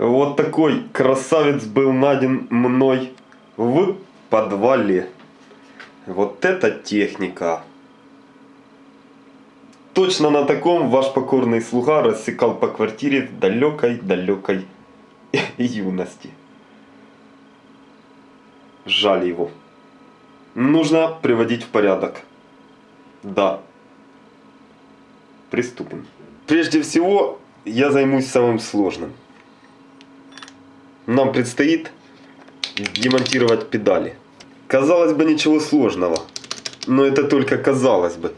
Вот такой красавец был найден мной в подвале. Вот это техника. Точно на таком ваш покорный слуга рассекал по квартире в далекой-далекой юности. Жаль его. Нужно приводить в порядок. Да. Приступим. Прежде всего, я займусь самым сложным. Нам предстоит демонтировать педали. Казалось бы, ничего сложного. Но это только казалось бы.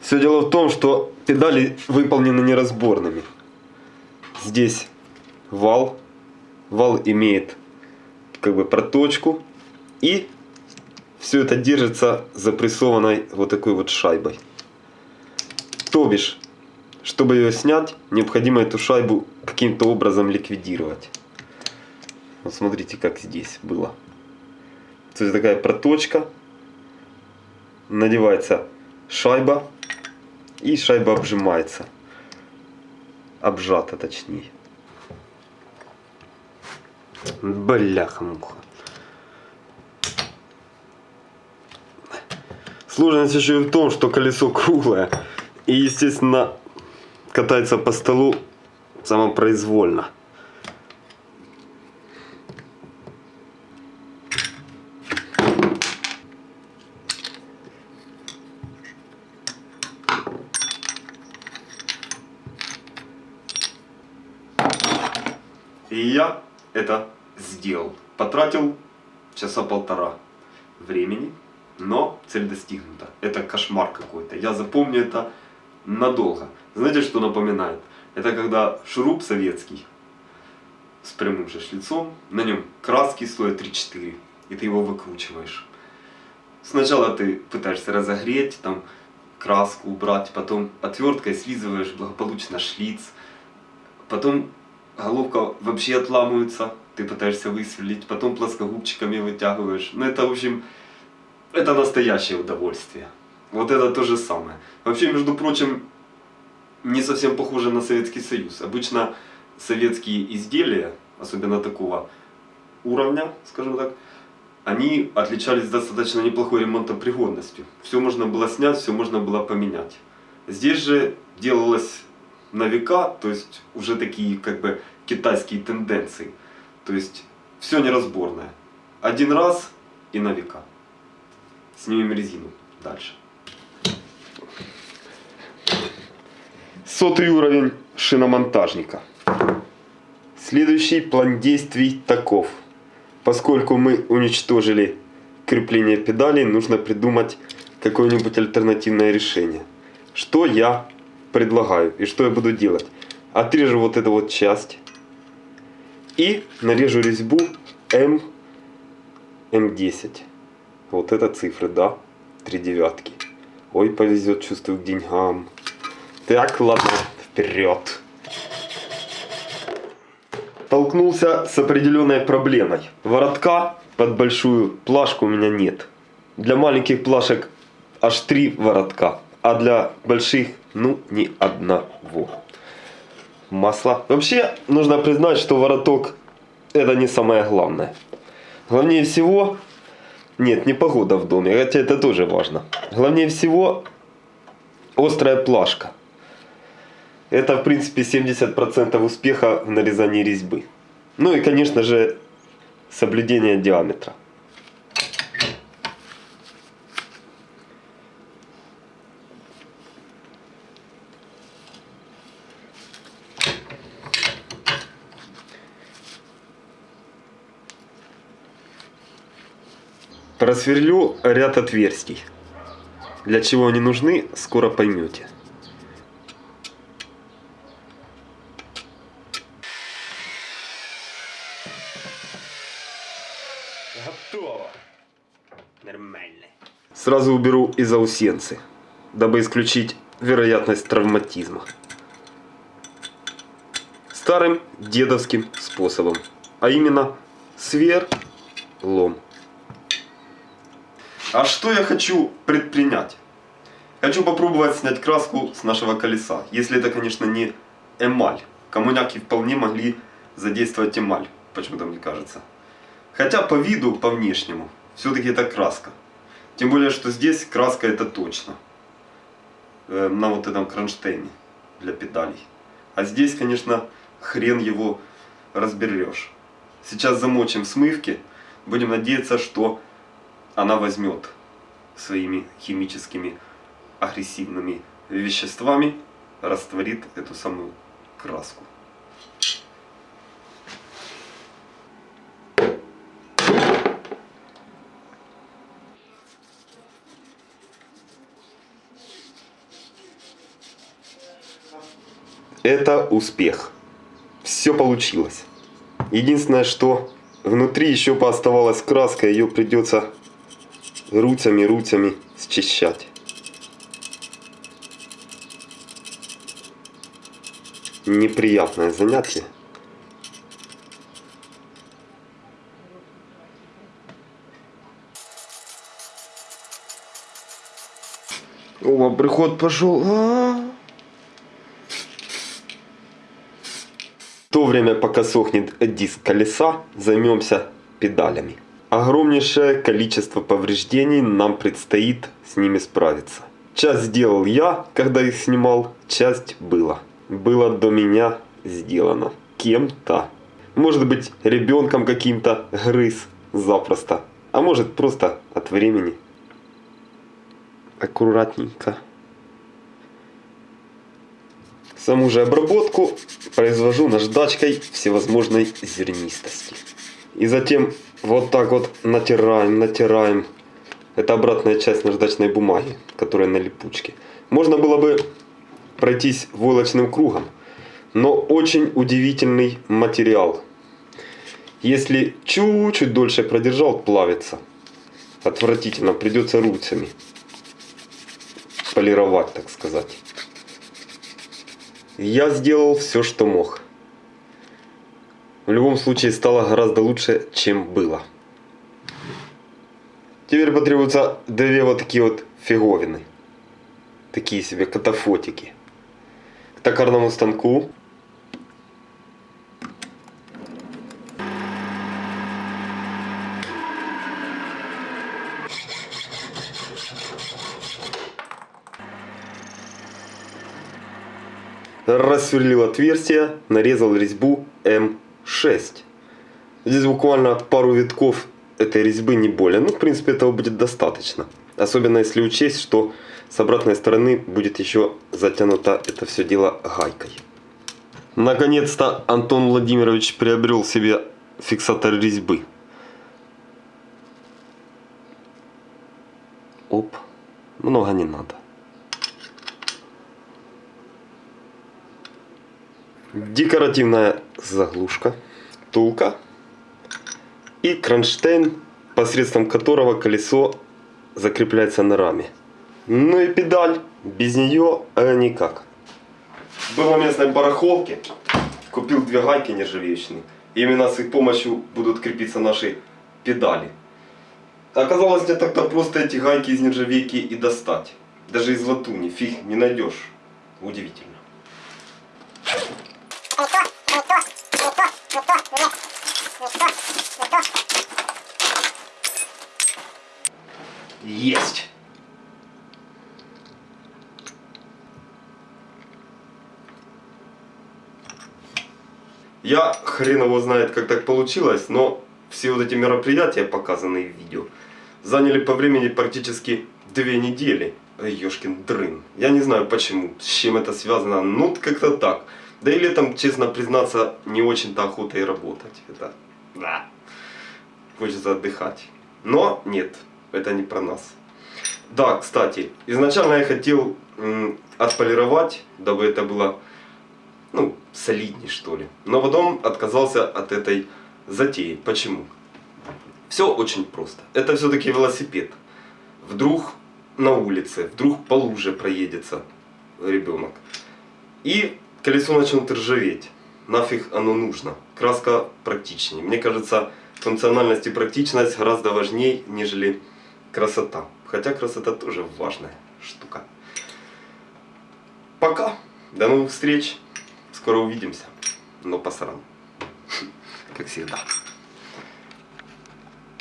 Все дело в том, что педали выполнены неразборными. Здесь вал. Вал имеет как бы проточку. И все это держится запрессованной вот такой вот шайбой. То бишь, чтобы ее снять, необходимо эту шайбу каким-то образом ликвидировать. Вот смотрите, как здесь было. То есть такая проточка. Надевается шайба. И шайба обжимается. Обжата точнее. Бляха-муха. Сложность еще и в том, что колесо круглое. И, естественно, катается по столу самопроизвольно. И я это сделал. Потратил часа полтора времени, но цель достигнута. Это кошмар какой-то. Я запомню это надолго. Знаете, что напоминает? Это когда шуруп советский с прямым же шлицом, на нем краски стоят 3-4, и ты его выкручиваешь. Сначала ты пытаешься разогреть, там краску убрать, потом отверткой слизываешь благополучно шлиц, потом головка вообще отламывается, ты пытаешься высверлить, потом плоскогубчиками вытягиваешь. Ну это, в общем, это настоящее удовольствие. Вот это то же самое. Вообще, между прочим, не совсем похоже на Советский Союз. Обычно советские изделия, особенно такого уровня, скажем так, они отличались достаточно неплохой ремонтопригодностью. Все можно было снять, все можно было поменять. Здесь же делалось на века, то есть уже такие как бы китайские тенденции. То есть все неразборное. Один раз и на века. Снимем резину дальше. Сотый уровень шиномонтажника. Следующий план действий таков. Поскольку мы уничтожили крепление педалей, нужно придумать какое-нибудь альтернативное решение. Что я предлагаю и что я буду делать? Отрежу вот эту вот часть и нарежу резьбу М, М10. Вот это цифры, да? Три девятки. Ой, повезет, чувствую, к деньгам. Так, ладно, вперед. Толкнулся с определенной проблемой. Воротка под большую плашку у меня нет. Для маленьких плашек аж три воротка, а для больших, ну, ни одного. Масло. Вообще, нужно признать, что вороток это не самое главное. Главнее всего, нет, не погода в доме, хотя это тоже важно. Главнее всего, острая плашка. Это, в принципе, 70% успеха в нарезании резьбы. Ну и, конечно же, соблюдение диаметра. Просверлю ряд отверстий. Для чего они нужны, скоро поймете. Готово. Нормально. Сразу уберу и заусенцы, дабы исключить вероятность травматизма. Старым дедовским способом, а именно сверлом. А что я хочу предпринять? Хочу попробовать снять краску с нашего колеса. Если это, конечно, не эмаль. Коммуняки вполне могли задействовать эмаль, почему-то мне кажется. Хотя по виду, по внешнему, все-таки это краска. Тем более, что здесь краска это точно. Э, на вот этом кронштейне для педалей. А здесь, конечно, хрен его разберешь. Сейчас замочим в смывке. Будем надеяться, что она возьмет своими химическими агрессивными веществами, растворит эту самую краску. Это успех. Все получилось. Единственное, что внутри еще пооставалась краска, ее придется руцами-руцами счищать. Неприятное занятие. О, приход пошел. А -а -а. В то время, пока сохнет диск колеса, займемся педалями. Огромнейшее количество повреждений, нам предстоит с ними справиться. Часть сделал я, когда их снимал, часть было. Было до меня сделано. Кем-то. Может быть ребенком каким-то грыз запросто. А может просто от времени. Аккуратненько. Саму же обработку произвожу наждачкой всевозможной зернистости. И затем вот так вот натираем, натираем. Это обратная часть наждачной бумаги, которая на липучке. Можно было бы пройтись войлочным кругом, но очень удивительный материал. Если чуть-чуть дольше продержал, плавится. Отвратительно, придется руцами полировать, так сказать. Я сделал все, что мог. В любом случае стало гораздо лучше, чем было. Теперь потребуются две вот такие вот фиговины. Такие себе катафотики. К токарному станку. Рассверлил отверстие, нарезал резьбу М 6. Здесь буквально пару витков этой резьбы не более. Ну, в принципе, этого будет достаточно. Особенно если учесть, что с обратной стороны будет еще затянуто это все дело гайкой. Наконец-то Антон Владимирович приобрел себе фиксатор резьбы. Оп, много не надо. Декоративная заглушка, втулка и кронштейн, посредством которого колесо закрепляется на раме. Ну и педаль, без нее э, никак. Был на местной барахолке, купил две гайки нержавеечные. Именно с их помощью будут крепиться наши педали. Оказалось не так-то просто эти гайки из нержавейки и достать. Даже из латуни, фиг не найдешь. Удивительно. Есть! Я хрен его знает, как так получилось, но все вот эти мероприятия, показанные в видео, заняли по времени практически две недели. Ёшкин дрын. Я не знаю почему, с чем это связано, ну как-то так. Да и летом, честно признаться, не очень-то охота и работать. Это, да, хочется отдыхать. Но нет, это не про нас. Да, кстати, изначально я хотел отполировать, дабы это было, ну, солидней что ли. Но потом отказался от этой затеи. Почему? Все очень просто. Это все-таки велосипед. Вдруг на улице, вдруг по луже проедется ребенок. И колесо начнет ржаветь. Нафиг оно нужно. Краска практичнее. Мне кажется, функциональность и практичность гораздо важнее, нежели красота. Хотя красота тоже важная штука. Пока. До новых встреч. Скоро увидимся. Но посран. как всегда.